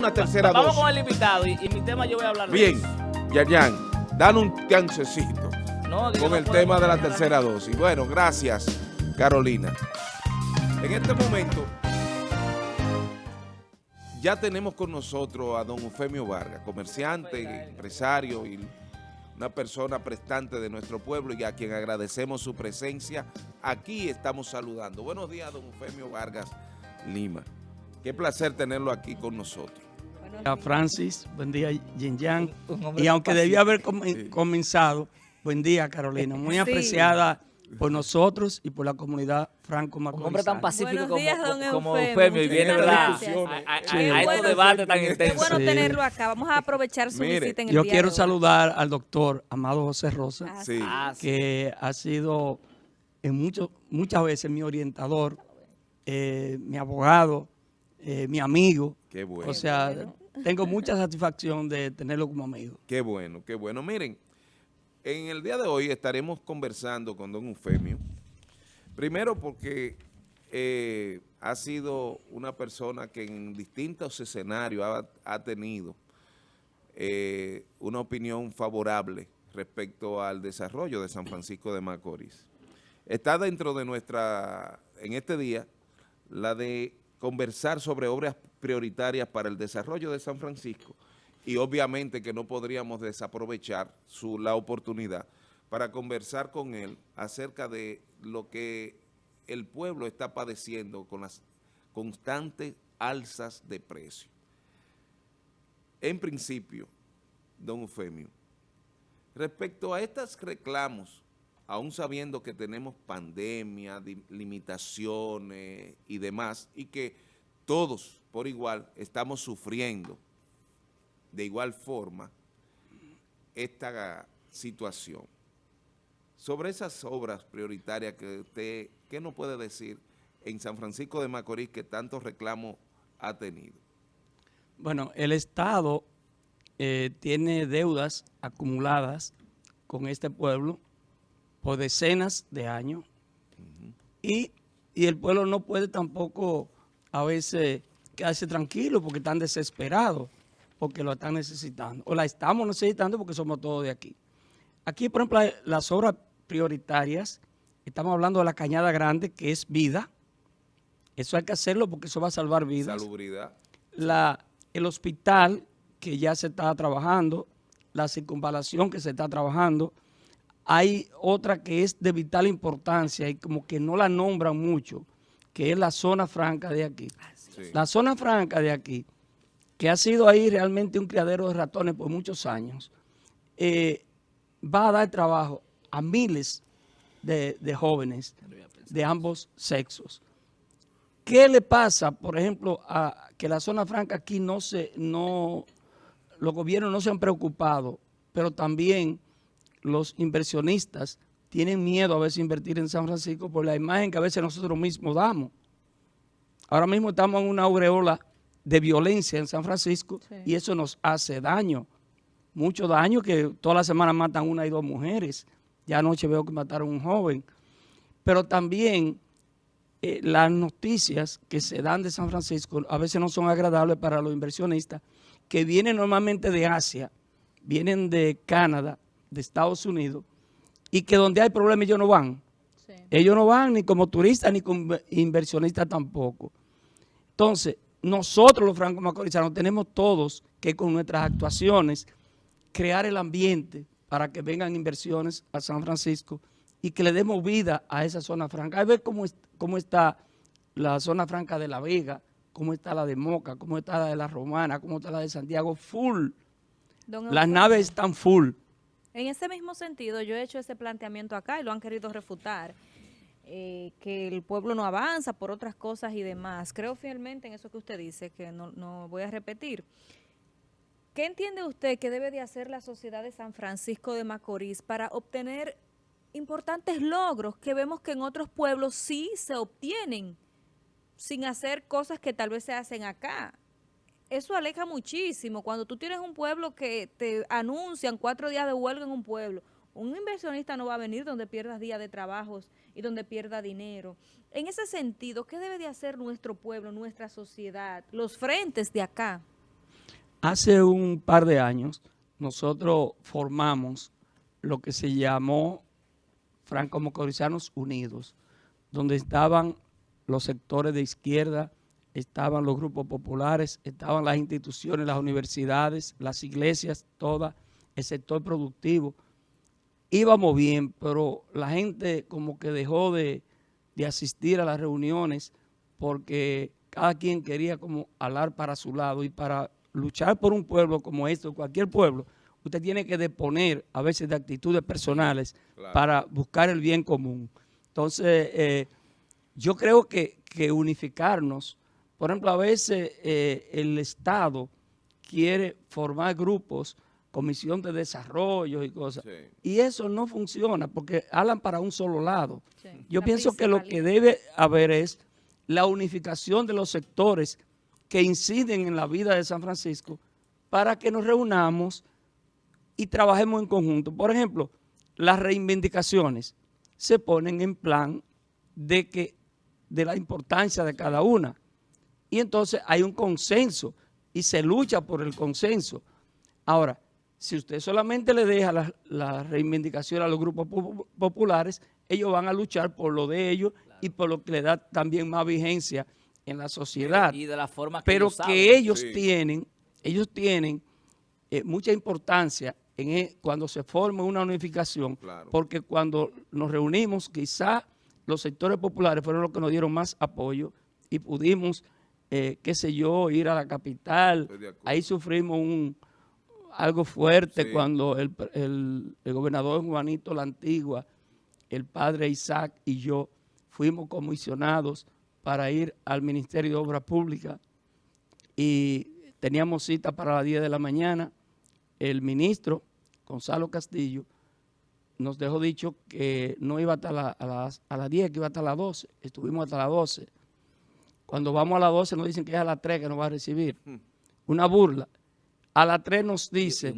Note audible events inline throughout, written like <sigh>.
una tercera Vamos dosis. con el invitado y, y mi tema yo voy a hablar Bien, eso. Yayan, dan un chancecito No, con no el tema de la tercera dosis. Bueno, gracias, Carolina. En este momento, ya tenemos con nosotros a don Eufemio Vargas, comerciante, empresario y una persona prestante de nuestro pueblo y a quien agradecemos su presencia. Aquí estamos saludando. Buenos días, don Eufemio Vargas Lima. Qué placer tenerlo aquí con nosotros. A Francis, buen día Yin Yang. Y aunque debía haber com- Sí. comenzado, buen día Carolina, muy <laughs> Sí. apreciada por nosotros y por la comunidad franco Un hombre tan pacífico Buenos días, como, como Eufemio, y viene a, a- a- Sí. a estos bueno, debates tan Qué intensos. bueno Sí. tenerlo acá. Vamos a aprovechar su Mire, visita en el Yo día quiero de hoy. saludar al doctor Amado José Rosa, Ah, Sí. Ah, sí. que ha sido en mucho, muchas veces mi orientador, eh, mi abogado, eh, mi amigo. Qué bueno. O sea, tengo mucha satisfacción de tenerlo como amigo. Qué bueno, qué bueno. Miren, en el día de hoy estaremos conversando con don Eufemio. Primero porque eh, ha sido una persona que en distintos escenarios ha, tenido eh, una opinión favorable respecto al desarrollo de San Francisco de Macorís. Está dentro de nuestra, en este día, la de conversar sobre obras prioritarias para el desarrollo de San Francisco y obviamente que no podríamos desaprovechar su, la oportunidad para conversar con él acerca de lo que el pueblo está padeciendo con las constantes alzas de precio. En principio, don Eufemio, respecto a estos reclamos, aún sabiendo que tenemos pandemia, limitaciones y demás, y que todos por igual estamos sufriendo de igual forma esta situación. Sobre esas obras prioritarias que usted, ¿qué nos puede decir en San Francisco de Macorís que tantos reclamos ha tenido? Bueno, el Estado eh, tiene deudas acumuladas con este pueblo por decenas de años y, y el pueblo no puede tampoco a veces quedarse tranquilo porque están desesperados, porque lo están necesitando. O la estamos necesitando porque somos todos de aquí. Aquí, por ejemplo, las obras prioritarias, estamos hablando de la Cañada Grande, que es vida. Eso hay que hacerlo porque eso va a salvar vidas Salubridad. la, el hospital que ya se está trabajando, la circunvalación que se está trabajando. Hay otra que es de vital importancia y como que no la nombran mucho, que es la zona franca de aquí. Sí. La zona franca de aquí, que ha sido ahí realmente un criadero de ratones por muchos años, eh, va a dar trabajo a miles de, de jóvenes de ambos sexos. ¿Qué le pasa, por ejemplo, a que la zona franca aquí no se, no, los gobiernos no se han preocupado, pero también los inversionistas tienen miedo a veces invertir en San Francisco por la imagen que a veces nosotros mismos damos. Ahora mismo estamos en una aureola de violencia en San Francisco Sí. y eso nos hace daño, mucho daño que toda la semana matan una y dos mujeres. Ya anoche veo que mataron a un joven. Pero también eh, las noticias que se dan de San Francisco a veces no son agradables para los inversionistas que vienen normalmente de Asia, vienen de Canadá, de Estados Unidos, y que donde hay problemas ellos no van. Sí. Ellos no van ni como turistas ni como inversionistas tampoco. Entonces, nosotros los francos macorizanos tenemos todos que con nuestras actuaciones crear el ambiente para que vengan inversiones a San Francisco y que le demos vida a esa zona franca. Hay que ver cómo, es- cómo está la zona franca de La Vega, cómo está la de Moca, cómo está la de La Romana, cómo está la de Santiago, full. Don Las naves están full. En ese mismo sentido, yo he hecho ese planteamiento acá y lo han querido refutar, eh, que el pueblo no avanza por otras cosas y demás. Creo fielmente en eso que usted dice, que no, no voy a repetir. ¿Qué entiende usted que debe de hacer la sociedad de San Francisco de Macorís para obtener importantes logros que vemos que en otros pueblos sí se obtienen sin hacer cosas que tal vez se hacen acá? Eso aleja muchísimo. Cuando tú tienes un pueblo que te anuncian cuatro días de huelga en un pueblo, un inversionista no va a venir donde pierdas días de trabajos y donde pierda dinero. En ese sentido, ¿qué debe de hacer nuestro pueblo, nuestra sociedad, los frentes de acá? Hace un par de años nosotros formamos lo que se llamó Franco-Mocorizanos Unidos, donde estaban los sectores de izquierda, estaban los grupos populares, estaban las instituciones, las universidades, las iglesias, todo el sector productivo. Íbamos bien, pero la gente como que dejó de, de asistir a las reuniones porque cada quien quería como hablar para su lado y para luchar por un pueblo como este, cualquier pueblo, usted tiene que deponer a veces de actitudes personales Claro. para buscar el bien común. Entonces, eh, yo creo que, que unificarnos, por ejemplo, a veces eh, el Estado quiere formar grupos, comisión de desarrollo y cosas, Sí. y eso no funciona porque hablan para un solo lado. Sí. Yo La pienso que lo que debe haber es la unificación de los sectores que inciden en la vida de San Francisco para que nos reunamos y trabajemos en conjunto. Por ejemplo, las reivindicaciones se ponen en plan de que de la importancia de cada una. Y entonces hay un consenso y se lucha por el consenso. Ahora, si usted solamente le deja la, la reivindicación a los grupos pu- populares, ellos van a luchar por lo de ellos y por lo que le da también más vigencia en la sociedad Y de la forma que pero ellos que saben. ellos Sí. tienen, ellos tienen eh, mucha importancia en e- cuando se forma una unificación, Claro. porque cuando nos reunimos, quizá los sectores populares fueron los que nos dieron más apoyo y pudimos, eh, qué sé yo, ir a la capital. Ahí sufrimos un algo fuerte Sí. cuando el, el- el gobernador Juanito La Antigua, el padre Isaac y yo fuimos comisionados para ir al Ministerio de Obras Públicas y teníamos cita para las 10 de la mañana. El ministro, Gonzalo Castillo, nos dejó dicho que no iba hasta la- a, las, a las 10, que iba hasta las 12. Estuvimos hasta las 12. Cuando vamos a las 12 nos dicen que es a las 3 que nos va a recibir. Una burla. A las 3 nos dice,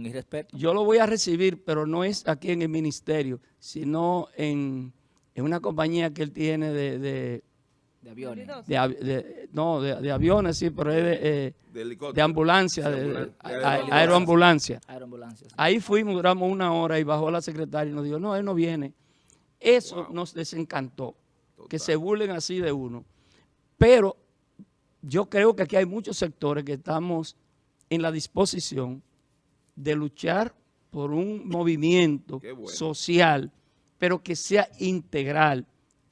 yo lo voy a recibir, pero no es aquí en el ministerio, sino en, en una compañía que él tiene de, de, De aviones. De no, de, de aviones, sí, pero es de, eh, De ambulancia, de, aeroambulancia. aeroambulancia. Ahí fuimos, duramos una hora y bajó la secretaria y nos dijo, no, él no viene. Eso Wow. nos desencantó, que se burlen así de uno. Pero yo creo que aquí hay muchos sectores que estamos en la disposición de luchar por un movimiento bueno. social, pero que sea integral,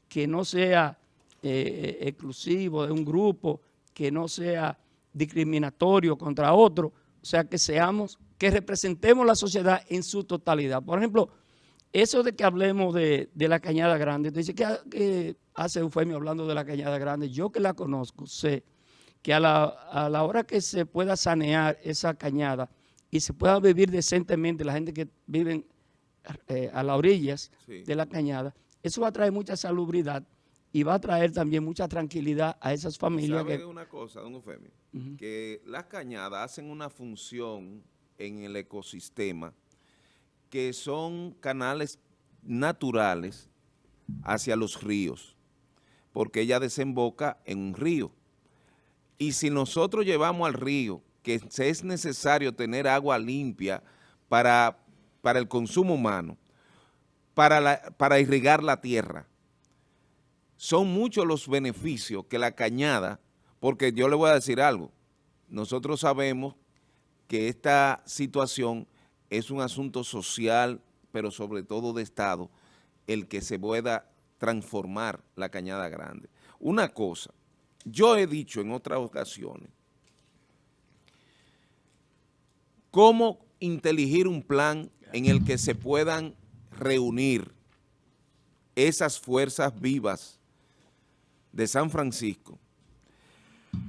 que no sea eh, exclusivo de un grupo, que no sea discriminatorio contra otro, o sea, que seamos, que representemos la sociedad en su totalidad. Por ejemplo, eso de que hablemos de, de la Cañada Grande, dice que, que hace Eufemio hablando de la Cañada Grande, yo que la conozco, sé que a la, a la hora que se pueda sanear esa cañada y se pueda vivir decentemente la gente que vive eh, a las orillas Sí. de la cañada, eso va a traer mucha salubridad y va a traer también mucha tranquilidad a esas familias ¿Sabe que... una cosa, don Eufemio? Ujú. Que las cañadas hacen una función en el ecosistema que son canales naturales hacia los ríos, porque ella desemboca en un río. Y si nosotros llevamos al río que es necesario tener agua limpia para, para el consumo humano, para, para irrigar la tierra, son muchos los beneficios que la cañada, porque yo le voy a decir algo, nosotros sabemos que esta situación es un asunto social, pero sobre todo de Estado, el que se pueda transformar la cañada grande. Una cosa, yo he dicho en otras ocasiones, cómo inteligir un plan en el que se puedan reunir esas fuerzas vivas de San Francisco,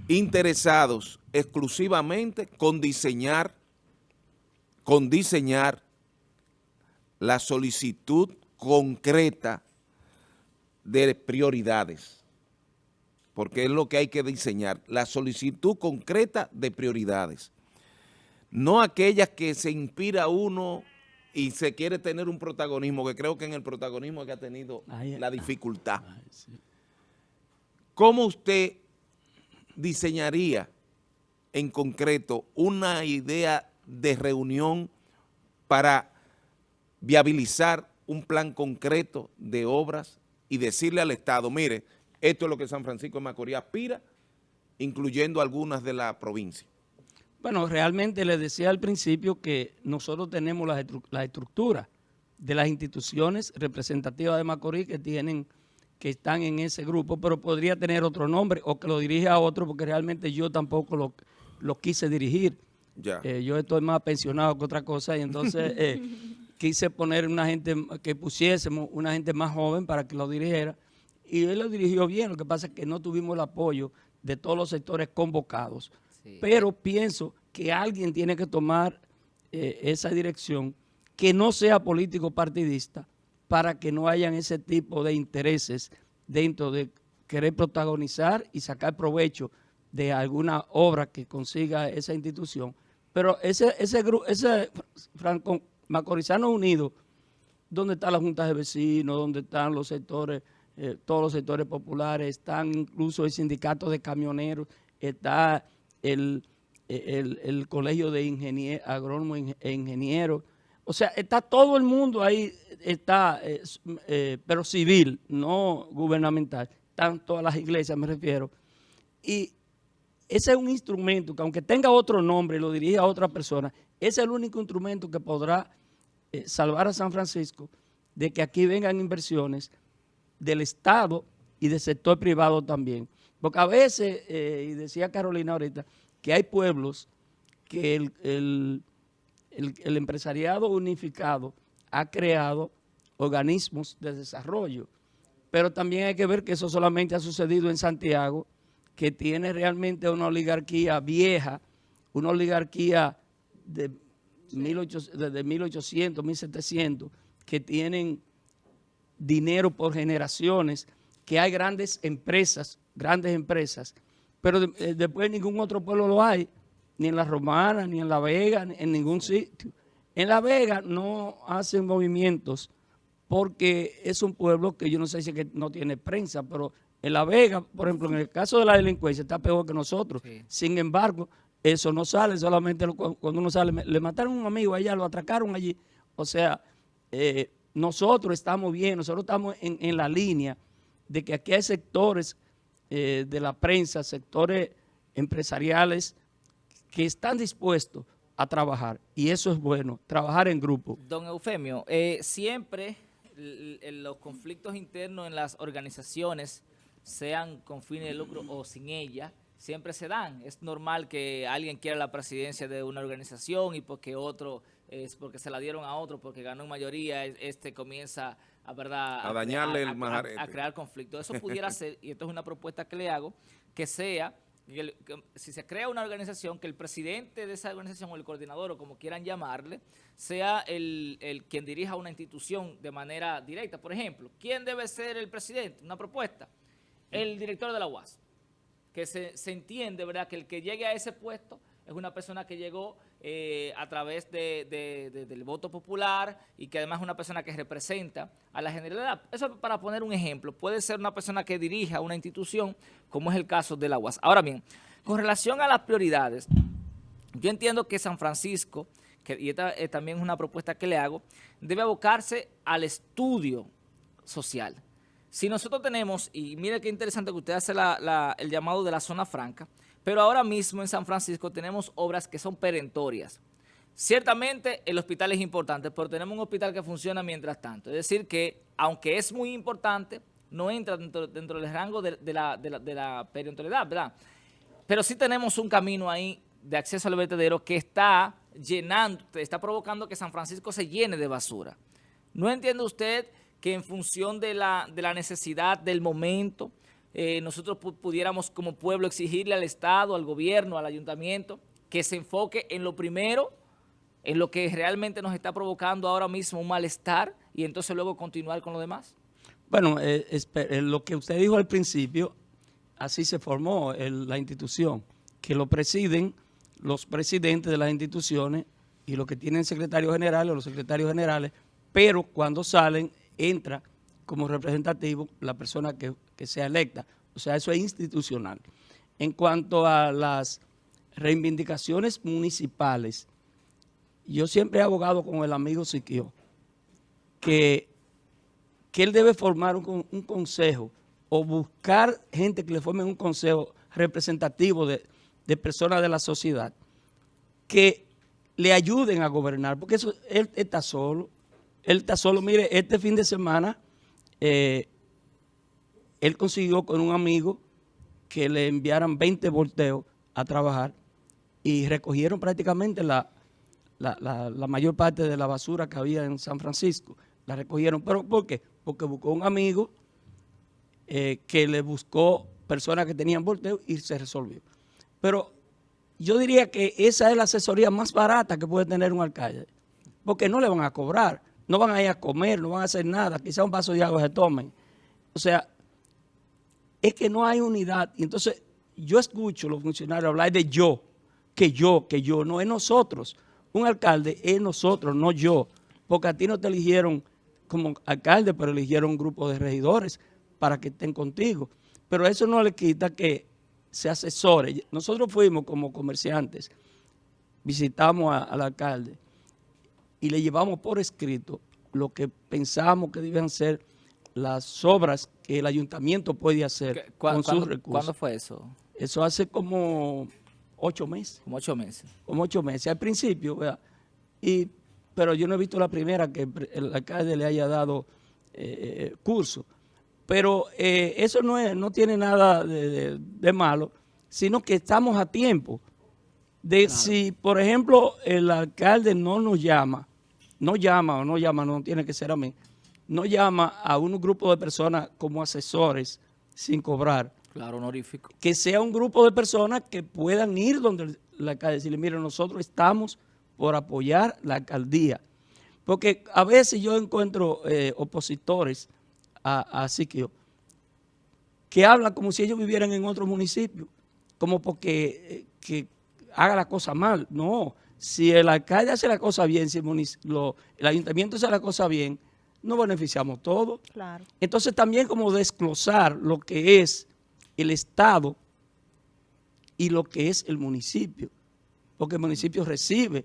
interesados exclusivamente con diseñar, con diseñar la solicitud concreta de prioridades, porque es lo que hay que diseñar, la solicitud concreta de prioridades, no aquellas que se inspira uno y se quiere tener un protagonismo, que creo que en el protagonismo es que ha tenido la dificultad. Ay, sí. ¿Cómo usted diseñaría en concreto una idea de reunión para viabilizar un plan concreto de obras y decirle al Estado, mire, esto es lo que San Francisco de Macorís aspira, incluyendo algunas de la provincia. Bueno, realmente les decía al principio que nosotros tenemos la, la estructura de las instituciones representativas de Macorís que tienen que están en ese grupo, pero podría tener otro nombre o que lo dirija a otro porque realmente yo tampoco lo, lo quise dirigir. Ya. Eh, yo estoy más pensionado que otra cosa y entonces <laughs> eh, quise poner una gente, que pusiésemos una gente más joven para que lo dirigiera y él lo dirigió bien, lo que pasa es que no tuvimos el apoyo de todos los sectores convocados. Pero pienso que alguien tiene que tomar eh, esa dirección que no sea político partidista para que no hayan ese tipo de intereses dentro de querer protagonizar y sacar provecho de alguna obra que consiga esa institución. Pero ese, ese, ese Franco Macorizano Unido, donde están las juntas de vecinos, donde están los sectores, eh, todos los sectores populares, están incluso el sindicato de camioneros, está el, el, colegio de ingenieros, agrónomos e ingenieros, o sea, está todo el mundo ahí, está, eh, eh, pero civil, no gubernamental, están todas las iglesias, me refiero, y ese es un instrumento que aunque tenga otro nombre y lo dirija a otra persona, es el único instrumento que podrá salvar a San Francisco de que aquí vengan inversiones del Estado y del sector privado también. Porque a veces, eh, y decía Carolina ahorita, que hay pueblos que el, el empresariado unificado ha creado organismos de desarrollo. Pero también hay que ver que eso solamente ha sucedido en Santiago, que tiene realmente una oligarquía vieja, una oligarquía de 1800, desde 1800, 1700, que tienen dinero por generaciones, que hay grandes empresas, grandes empresas, pero eh, después ningún otro pueblo lo hay, ni en La Romana, ni en La Vega, ni en ningún sitio. En La Vega no hacen movimientos porque es un pueblo que yo no sé si es que no tiene prensa, pero en La Vega, por ejemplo, en el caso de la delincuencia, está peor que nosotros. Sin embargo, eso no sale, solamente cuando uno sale, le mataron a un amigo allá, lo atracaron allí. O sea, eh, nosotros estamos bien, nosotros estamos en, la línea de que aquí hay sectores eh, de la prensa, sectores empresariales que están dispuestos a trabajar y eso es bueno, trabajar en grupo. Don Eufemio, eh, siempre los conflictos internos en las organizaciones sean con fines de lucro o sin ella, siempre se dan. Es normal que alguien quiera la presidencia de una organización y porque otro, es porque se la dieron a otro, porque ganó en mayoría, este comienza a, ¿verdad? a dañarle el majarete. A, crear conflicto. Eso pudiera <laughs> ser, y esto es una propuesta que le hago, que sea, si se crea una organización, que el presidente de esa organización o el coordinador o como quieran llamarle, sea el, el quien dirija una institución de manera directa. Por ejemplo, ¿quién debe ser el presidente? Una propuesta el director de la UAS, que se, entiende, ¿verdad?, que el que llegue a ese puesto es una persona que llegó eh, a través del voto popular y que además es una persona que representa a la generalidad. Eso para poner un ejemplo, puede ser una persona que dirija una institución, como es el caso de la UAS. Ahora bien, con relación a las prioridades, yo entiendo que San Francisco, que, y esta también es una propuesta que le hago, debe abocarse al estudio social. Si nosotros tenemos, y mire qué interesante que usted hace el llamado de la zona franca, pero ahora mismo en San Francisco tenemos obras que son perentorias. Ciertamente el hospital es importante, pero tenemos un hospital que funciona mientras tanto. Es decir que, aunque es muy importante, no entra dentro, del rango de, la, de, perentoriedad, ¿verdad? Pero sí tenemos un camino ahí de acceso al vertedero que está llenando, está provocando que San Francisco se llene de basura. ¿No entiende usted que en función de la, de la necesidad del momento, eh, nosotros pudiéramos como pueblo exigirle al Estado, al gobierno, al ayuntamiento, que se enfoque en lo primero, en lo que realmente nos está provocando ahora mismo un malestar y entonces luego continuar con lo demás? Bueno, eh, eh, lo que usted dijo al principio, así se formó la institución, que lo presiden los presidentes de las instituciones y los que tienen secretarios generales o los secretarios generales, pero cuando salen entra como representativo la persona que, sea electa. O sea, eso es institucional. En cuanto a las reivindicaciones municipales, yo siempre he abogado con el amigo Siquio, que, que él debe formar un, un consejo o buscar gente que le formen un consejo representativo de, de personas de la sociedad que le ayuden a gobernar, porque eso, él está solo, él está solo, mire, este fin de semana eh, él consiguió con un amigo que le enviaran 20 volteos a trabajar y recogieron prácticamente la, la, mayor parte de la basura que había en San Francisco. La recogieron. ¿Pero por qué? Porque buscó un amigo eh, que le buscó personas que tenían volteos y se resolvió. Pero yo diría que esa es la asesoría más barata que puede tener un alcalde, porque no le van a cobrar, no van a ir a comer, no van a hacer nada, quizá un vaso de agua se tomen. O sea, es que no hay unidad. Y entonces yo escucho a los funcionarios hablar de yo, que yo, que yo, no es nosotros. Un alcalde es nosotros, no yo, porque a ti no te eligieron como alcalde, pero eligieron un grupo de regidores para que estén contigo. Pero eso no le quita que se asesore. Nosotros fuimos como comerciantes, visitamos al alcalde y le llevamos por escrito lo que pensamos que deben ser las obras que el ayuntamiento puede hacer con sus recursos. ¿Cuándo fue eso? Eso hace como ocho meses. Como ocho meses. Como ocho meses, al principio, ¿verdad? Y, pero yo no he visto la primera que el alcalde le haya dado eh, curso. Pero eh, eso no, es, no tiene nada de, malo, sino que estamos a tiempo de si, por ejemplo, el alcalde no nos llama, no llama o no llama, no tiene que ser a mí, no llama a un grupo de personas como asesores sin cobrar. Claro, honorífico. Que sea un grupo de personas que puedan ir donde la alcalde y decirle, mire, nosotros estamos por apoyar la alcaldía. Porque a veces yo encuentro eh, opositores a, a Siquio que hablan como si ellos vivieran en otro municipio, como porque eh, que haga la cosa mal. No, si el alcalde hace la cosa bien, si el, el ayuntamiento hace la cosa bien, no beneficiamos todos. Claro. Entonces también como desglosar lo que es el Estado y lo que es el municipio, porque el municipio recibe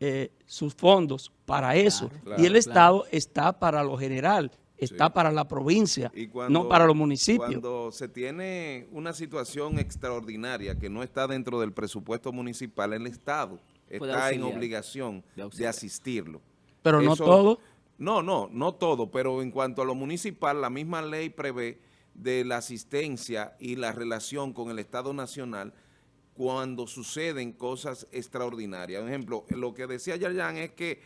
eh, sus fondos para eso y el Estado está para lo general, está para la provincia, no para los municipios. Cuando se tiene una situación extraordinaria que no está dentro del presupuesto municipal, el Estado está en obligación de, asistirlo. Pero no todo. No, no, no todo, pero en cuanto a lo municipal, la misma ley prevé de la asistencia y la relación con el Estado Nacional cuando suceden cosas extraordinarias. Por ejemplo, lo que decía Yayan es que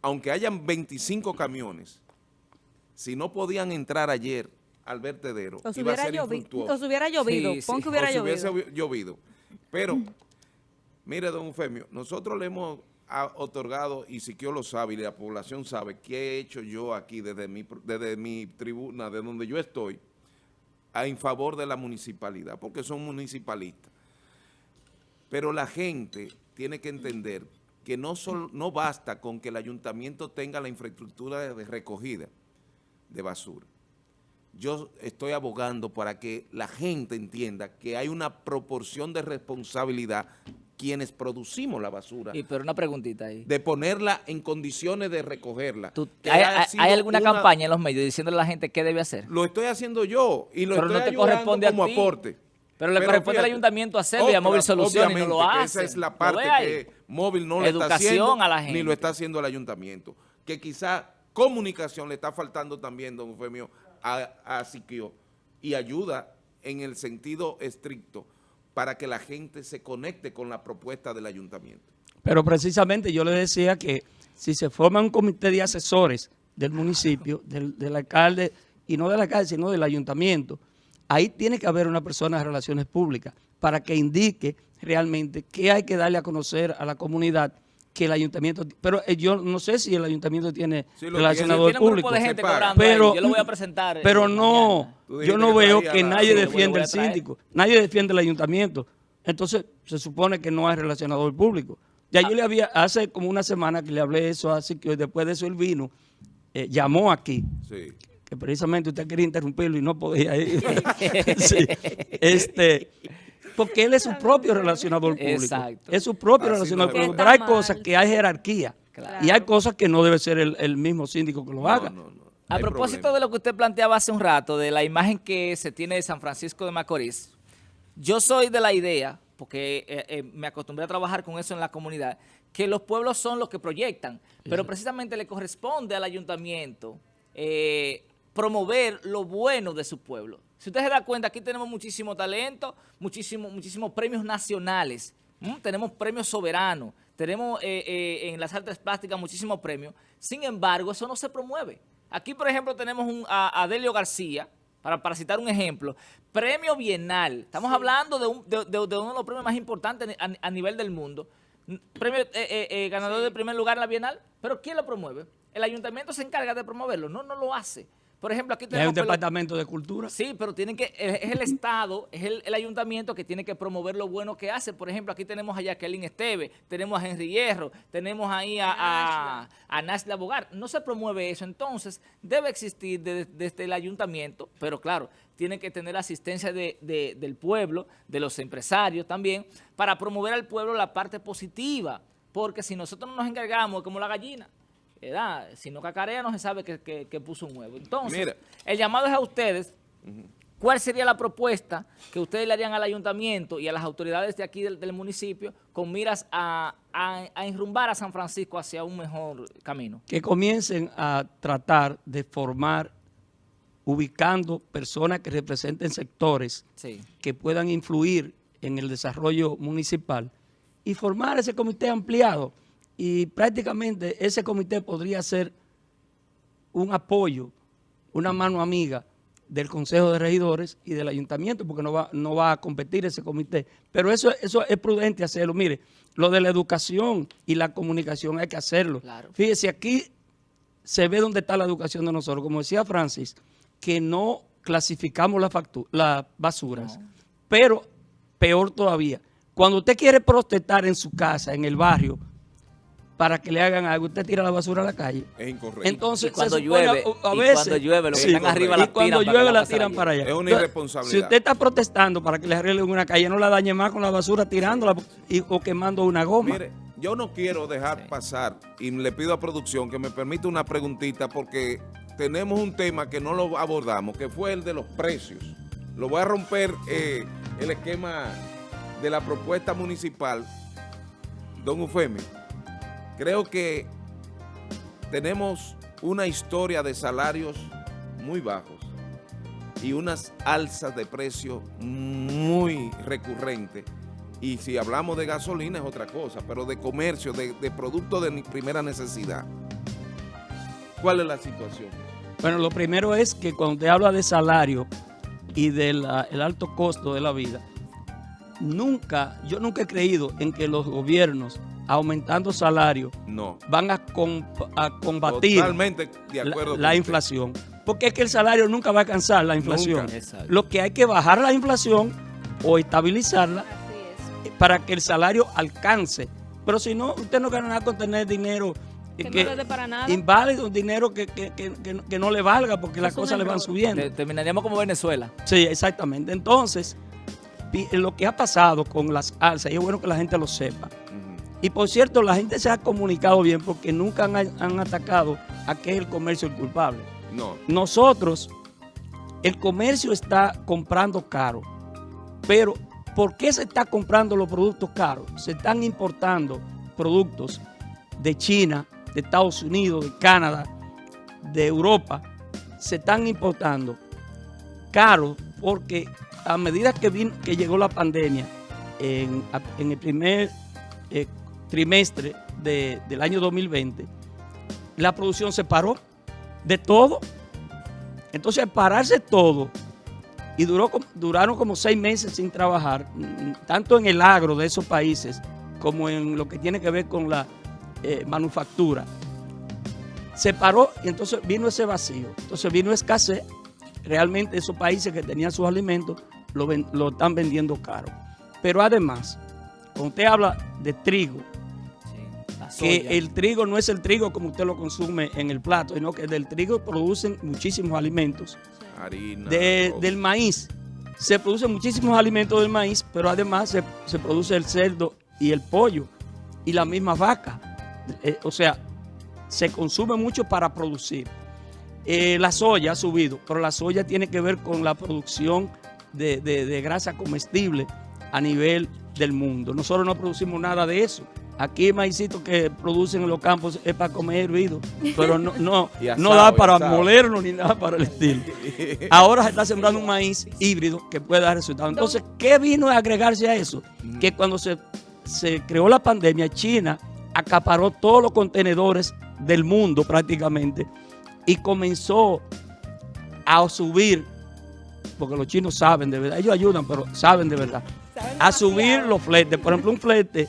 aunque hayan 25 camiones, si no podían entrar ayer al vertedero, iba a ser infructuoso. O si hubiera llovido, pon que hubiera llovido. Si hubiese llovido. Pero, mire, don Eufemio, nosotros le hemos ha otorgado, y Siquio lo sabe y la población sabe, qué he hecho yo aquí desde mi, desde mi tribuna, de donde yo estoy, en favor de la municipalidad, porque son municipalistas. Pero la gente tiene que entender que no, no basta con que el ayuntamiento tenga la infraestructura de recogida de basura. Yo estoy abogando para que la gente entienda que hay una proporción de responsabilidad quienes producimos la basura. Y pero una preguntita ahí. De ponerla en condiciones de recogerla. ¿Hay, alguna campaña en los medios diciéndole a la gente qué debe hacer? Lo estoy haciendo yo y lo estoy no corresponde como aporte. Pero le corresponde al ayuntamiento hacerlo y a Móvil Soluciones y no lo hace. Esa es la parte que Móvil no lo está haciendo, ni lo está haciendo el ayuntamiento. Que quizá comunicación le está faltando también, don Eufemio, a, a Siquio y ayuda en el sentido estricto para que la gente se conecte con la propuesta del ayuntamiento. Pero precisamente yo le decía que si se forma un comité de asesores del municipio, del, alcalde, y no del alcalde, sino del ayuntamiento, ahí tiene que haber una persona de relaciones públicas para que indique realmente qué hay que darle a conocer a la comunidad que el ayuntamiento, pero eh, yo no sé si el ayuntamiento tiene relacionador público, pero, yo lo voy a presentar. Pero no, yo no veo que nadie defiende el síndico, nadie defiende el ayuntamiento, entonces se supone que no hay relacionador público. Ya yo ah. le había, hace como una semana que le hablé eso, así que después de eso él vino, eh, llamó aquí, que precisamente usted quería interrumpirlo y no podía ir. <laughs> <laughs> este, porque él es su propio relacionador público. Exacto. Es su propio Así relacionador público. Pero hay cosas que hay jerarquía. Claro. Y hay cosas que no debe ser el, el mismo síndico que lo haga. No, no, no. A propósito problema. de lo que usted planteaba hace un rato, de la imagen que se tiene de San Francisco de Macorís, yo soy de la idea, porque eh, eh, me acostumbré a trabajar con eso en la comunidad, que los pueblos son los que proyectan, pero precisamente le corresponde al ayuntamiento eh, promover lo bueno de su pueblo. Si usted se da cuenta, aquí tenemos muchísimo talento, muchísimo, muchísimos premios nacionales, ¿m? tenemos premios soberanos, tenemos eh, eh, en las artes plásticas muchísimos premios, sin embargo, eso no se promueve. Aquí, por ejemplo, tenemos un, a, a Delio García, para, para citar un ejemplo, premio bienal. Estamos hablando de, un- de- de- de uno de los premios más importantes a, a nivel del mundo. Premio eh, eh, ganador de primer lugar en la bienal, pero ¿quién lo promueve? ¿El ayuntamiento se encarga de promoverlo? No, no lo hace. Por ejemplo, aquí Y hay un tenemos... departamento de cultura. Sí, pero tienen que, es el Estado, es el, el ayuntamiento que tiene que promover lo bueno que hace. Por ejemplo, aquí tenemos a Jacqueline Esteve, tenemos a Henry Hierro, tenemos ahí a, a, a Nasla Bogar. No se promueve eso, entonces debe existir de- desde el ayuntamiento, pero claro, tiene que tener asistencia de- de- del pueblo, de los empresarios también, para promover al pueblo la parte positiva. Porque si nosotros no nos encargamos, es como la gallina, ¿verdad? Si no cacarea no se sabe que, que- que puso un huevo. Entonces, Mira. el llamado es a ustedes. ¿Cuál sería la propuesta que ustedes le harían al ayuntamiento y a las autoridades de aquí del, del municipio con miras a, a, a enrumbar a San Francisco hacia un mejor camino? que comiencen a tratar de formar, ubicando personas que representen sectores Sí. que puedan influir en el desarrollo municipal y formar ese comité ampliado. Y prácticamente ese comité podría ser un apoyo, una mano amiga del Consejo de Regidores y del Ayuntamiento, porque no va, no va a competir ese comité. Pero eso, eso es prudente hacerlo. Mire, lo de la educación y la comunicación hay que hacerlo. Claro. Fíjese, aquí se ve dónde está la educación de nosotros. Como decía Francis, que no clasificamos la las basuras. Pero, peor todavía, cuando usted quiere protestar en su casa, en el barrio, para que le hagan algo, usted tira la basura a la calle. Es incorrecto. Entonces, Y cuando llueve, a, a y veces, cuando llueve, los que están arriba y la cuando tiran para que llueve la tiran para allá. Es una Entonces, irresponsabilidad. Si usted está protestando para que le arreglen una calle, no la dañe más con la basura tirándola y- o quemando una goma. Mire, yo no quiero dejar pasar y le pido a producción que me permita una preguntita porque tenemos un tema que no lo abordamos, que fue el de los precios. Lo voy a romper eh, el esquema de la propuesta municipal, don Eufemio. Creo que tenemos una historia de salarios muy bajos y unas alzas de precios muy recurrentes. Y si hablamos de gasolina es otra cosa, pero de comercio, de, de productos de primera necesidad. ¿Cuál es la situación? Bueno, lo primero es que cuando usted habla de salario y del ah, alto costo de la vida, nunca, yo nunca he creído en que los gobiernos aumentando salario No. van a, a combatir Totalmente de la, acuerdo. la con inflación. Porque es que el salario nunca va a alcanzar la inflación. Lo que hay que bajar la inflación o estabilizarla Así es. para que el salario alcance. Pero si no, usted no gana nada con tener dinero eh, Que no le dé para nada. inválido, un dinero que, que- que- que- que no le valga porque las cosas le van subiendo. Te- Terminaríamos como Venezuela. Sí, exactamente. Entonces, lo que ha pasado con las alzas, y es bueno que la gente lo sepa. Y por cierto, la gente se ha comunicado bien porque nunca han, han atacado a que es el comercio el culpable. No. Nosotros, el comercio está comprando caro, pero ¿por qué se está comprando los productos caros? Se están importando productos de China, de Estados Unidos, de Canadá, de Europa, se están importando caros porque a medida que, vin- que llegó la pandemia en, en el primer eh, trimestre de- del año 2020, la producción se paró de todo. Entonces, pararse todo, y duró, duraron como seis meses sin trabajar, mm, tanto en el agro de esos países como en lo que tiene que ver con la eh, manufactura. Se paró y entonces vino ese vacío. Entonces vino escasez. Realmente esos países que tenían sus alimentos lo, lo están vendiendo caro. Pero además, cuando usted habla de trigo, Que el trigo no es el trigo como usted lo consume en el plato, sino que del trigo producen muchísimos alimentos. Harina. De- del maíz, se producen muchísimos alimentos del maíz, pero además se, se produce el cerdo y el pollo y la misma vaca. Eh, o sea, se consume mucho para producir. Eh, la soya ha subido, pero la soya tiene que ver con la producción de, de- de grasa comestible a nivel del mundo. Nosotros no producimos nada de eso. Aquí el maicito que producen en los campos es para comer hervido, pero no, no, <laughs> asado, no da para molerlo ni nada para el estilo. <laughs> Ahora se está sembrando un maíz híbrido que puede dar resultados. Entonces, ¿qué vino a agregarse a eso? Que cuando se, se creó la pandemia, China acaparó todos los contenedores del mundo prácticamente y comenzó a subir, porque los chinos saben de verdad, ellos ayudan, pero saben de verdad, a subir los fletes. Por ejemplo, un flete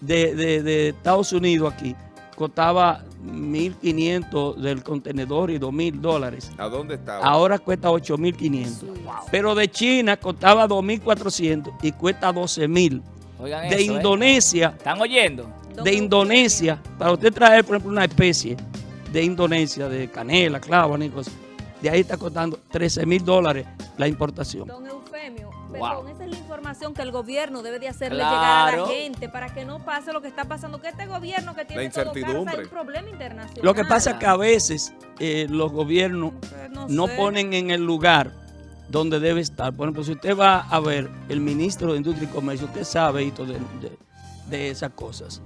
de, de- de Estados Unidos aquí costaba 1.500 del contenedor y 2.000 dólares. ¿A dónde está? Ahora cuesta 8.500. Pero de China costaba 2.400 y cuesta 12.000. Oigan De eso, ¿eh? Indonesia, ¿Están oyendo? de Indonesia, para usted traer, por ejemplo, una especie de Indonesia, de canela, clavo, y cosas, de ahí está costando 13 mil dólares la importación. Eufemio, Wow. perdón, esa es la información que el gobierno debe de hacerle Claro. llegar a la gente para que no pase lo que está pasando, que este gobierno que tiene La todo caro, o sea, hay incertidumbre. un problema internacional. Lo que pasa es que a veces eh, los gobiernos Pues no no sé. ponen en el lugar donde debe estar. Por ejemplo, si usted va a ver el ministro de Industria y Comercio, usted sabe Hito, de, de- de esas cosas.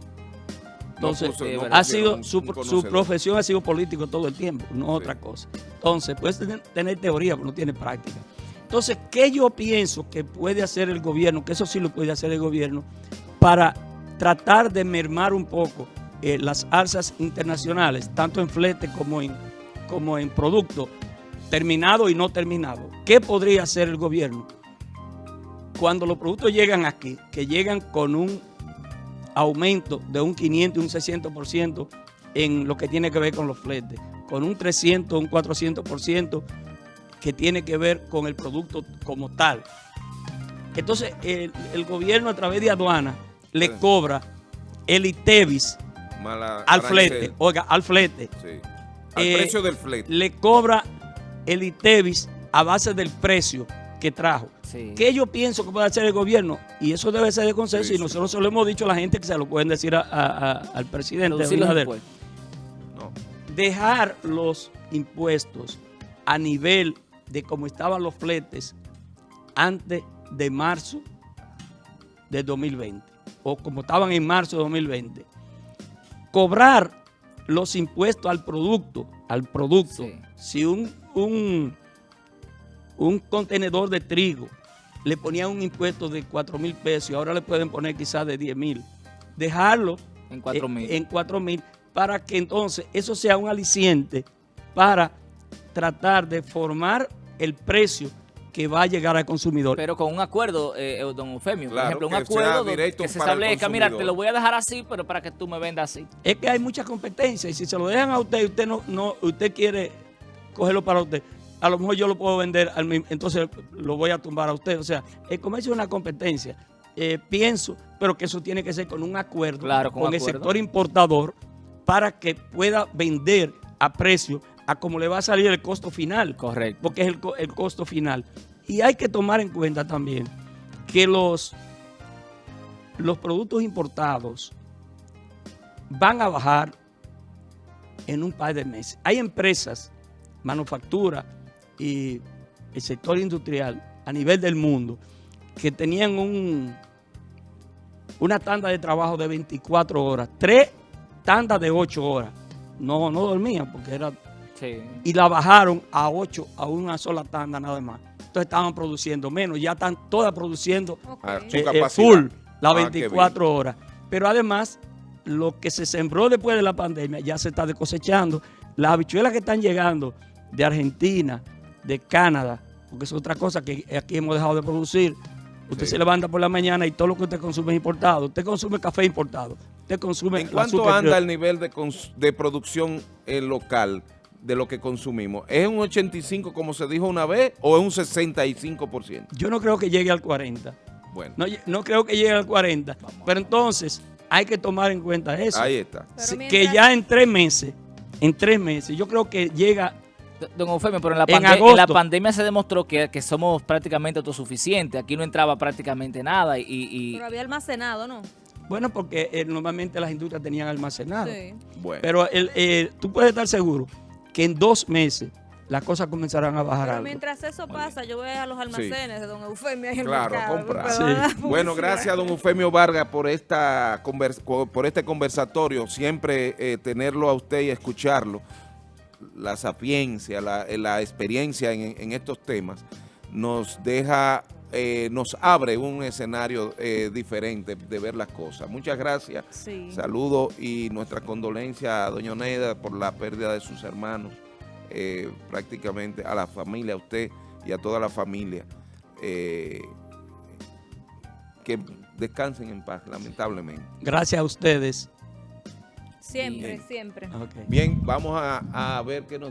Entonces, puso- eh, no ha sido un- su, un su profesión ha sido político todo el tiempo, no Sí. otra cosa. Entonces, puede tener, tener teoría, pero no tiene práctica. Entonces, ¿qué yo pienso que puede hacer el gobierno? Que eso sí lo puede hacer el gobierno para tratar de mermar un poco eh, las alzas internacionales, tanto en flete como en, como en producto terminado y no terminado. ¿Qué podría hacer el gobierno? Cuando los productos llegan aquí, que llegan con un aumento de un 500 y un 600% en lo que tiene que ver con los fletes, con un 300, un 400% que tiene que ver con el producto como tal. Entonces, el, el gobierno a través de aduana le Sí. cobra el ITEVIS Mala- al arancel. flete, oiga, al flete, Sí. Al Eh, precio del flete. le cobra el ITEVIS a base del precio que trajo. Sí. ¿Qué yo pienso que puede hacer el gobierno? Y eso debe ser de consenso Sí, y sí. nosotros se lo hemos dicho a la gente que se lo pueden decir a- a- a- al presidente impuestos. No. Dejar los impuestos a nivel de como estaban los fletes antes de marzo de 2020 o como estaban en marzo de 2020. Cobrar los impuestos al producto, al producto. Sí. Si un, un, un contenedor de trigo le ponían un impuesto de 4 mil pesos y ahora le pueden poner quizás de 10 mil, dejarlo En 4.000. eh, en 4 mil para que entonces eso sea un aliciente para tratar de formar el precio que va a llegar al consumidor. Pero con un acuerdo, eh, eh, don Eufemio, por ejemplo, un acuerdo que se establezca, mira, te lo voy a dejar así, pero para que tú me vendas así. es que hay mucha competencia y si se lo dejan a usted y usted no, no usted quiere cogerlo para usted, a lo mejor yo lo puedo vender al mismo, entonces lo voy a tumbar a usted. O sea, el comercio es una competencia. Eh, pienso, pero que eso tiene que ser con un acuerdo Claro, con con el acuerdo. sector importador para que pueda vender a precio a como le va a salir el costo final. Correcto. porque es el costo final. Y hay que tomar en cuenta también que los, los productos importados van a bajar en un par de meses. Hay empresas, manufactura y el sector industrial a nivel del mundo que tenían un, una tanda de trabajo de 24 horas, tres tandas de 8 horas. No, no dormían porque era Sí. y la bajaron a 8, a una sola tanda nada más. Entonces estaban produciendo menos, ya están todas produciendo Ok. Ah, eh, eh, full, las Ah, qué 24 horas. Pero además, lo que se sembró después de la pandemia ya se está cosechando. Las habichuelas que están llegando de Argentina, de Canadá, porque es otra cosa que aquí hemos dejado de producir. Usted Sí. se levanta por la mañana y todo lo que usted consume es importado. Usted consume café importado. Usted consume ¿En cuánto anda el nivel de, de producción eh, local de lo que consumimos? ¿Es un 85 como se dijo una vez o es un 65%? Yo no creo que llegue al 40. Bueno, No, no creo que llegue al 40. Pero entonces hay que tomar en cuenta eso. ahí está. Mientras- Que ya en tres meses, en tres meses, yo creo que llega Don Eufemio, pero en la, En en la pandemia se demostró que, que somos prácticamente autosuficientes. Aquí no entraba prácticamente nada y, y- Pero había almacenado, ¿no? Bueno, porque eh, normalmente las industrias tenían almacenado. Sí. Bueno, Pero el, eh, tú puedes estar seguro que en dos meses las cosas comenzarán a bajar Pero algo. mientras eso pasa, yo voy a los almacenes de Don Eufemio en el Claro, a mercado, comprar. Sí. <laughs> Bueno, gracias don Eufemio Vargas por esta por este conversatorio, siempre eh, tenerlo a usted y escucharlo, la sapiencia, la, la experiencia en, en estos temas, nos deja, eh, nos abre un escenario eh, diferente de ver las cosas. Muchas gracias, Sí. saludos y nuestra condolencia a doña Oneida por la pérdida de sus hermanos, eh, prácticamente a la familia, a usted y a toda la familia. eh, que descansen en paz, lamentablemente. Gracias a ustedes. Siempre, Bien. siempre. Bien, vamos a, a ver qué nos...